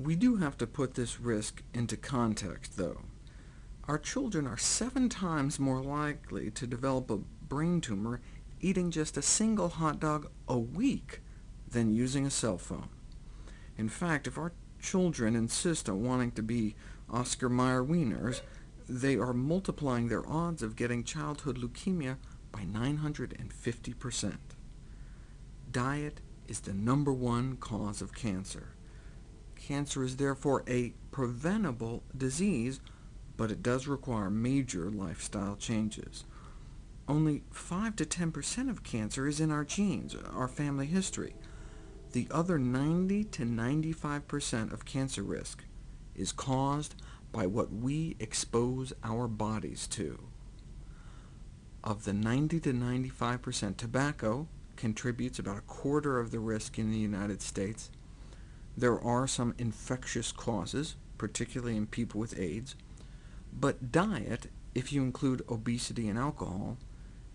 We do have to put this risk into context, though. Our children are seven times more likely to develop a brain tumor eating just a single hot dog a week than using a cell phone. In fact, if our children insist on wanting to be Oscar Mayer Wieners, they are multiplying their odds of getting childhood leukemia by 950%. Diet is the number one cause of cancer. Cancer is therefore a preventable disease, but it does require major lifestyle changes. Only 5 to 10% of cancer is in our genes, our family history. The other 90 to 95% of cancer risk is caused by what we expose our bodies to. Of the 90 to 95%, tobacco contributes about a quarter of the risk in the United States. There are some infectious causes, particularly in people with AIDS, but diet, if you include obesity and alcohol,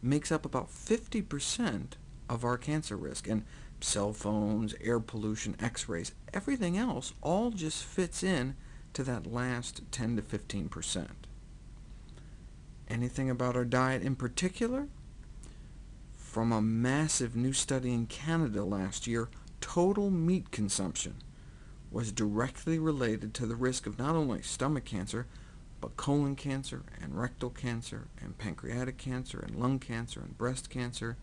makes up about 50% of our cancer risk, and cell phones, air pollution, x-rays, everything else all just fits in to that last 10 to 15%. Anything about our diet in particular? From a massive new study in Canada last year, total meat consumption was directly related to the risk of not only stomach cancer, but colon cancer, and rectal cancer, and pancreatic cancer, and lung cancer, and breast cancer,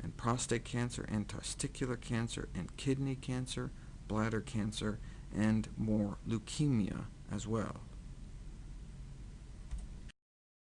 and prostate cancer, and testicular cancer, and kidney cancer, bladder cancer, and more leukemia as well.